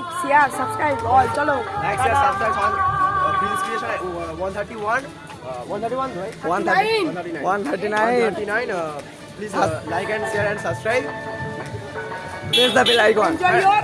Like share subscribe all चलो। Like share subscribe on uh, Bill's uh, 131 uh, 131 right? 139 139 uh, please uh, like and share and subscribe. press the bell icon? Enjoy your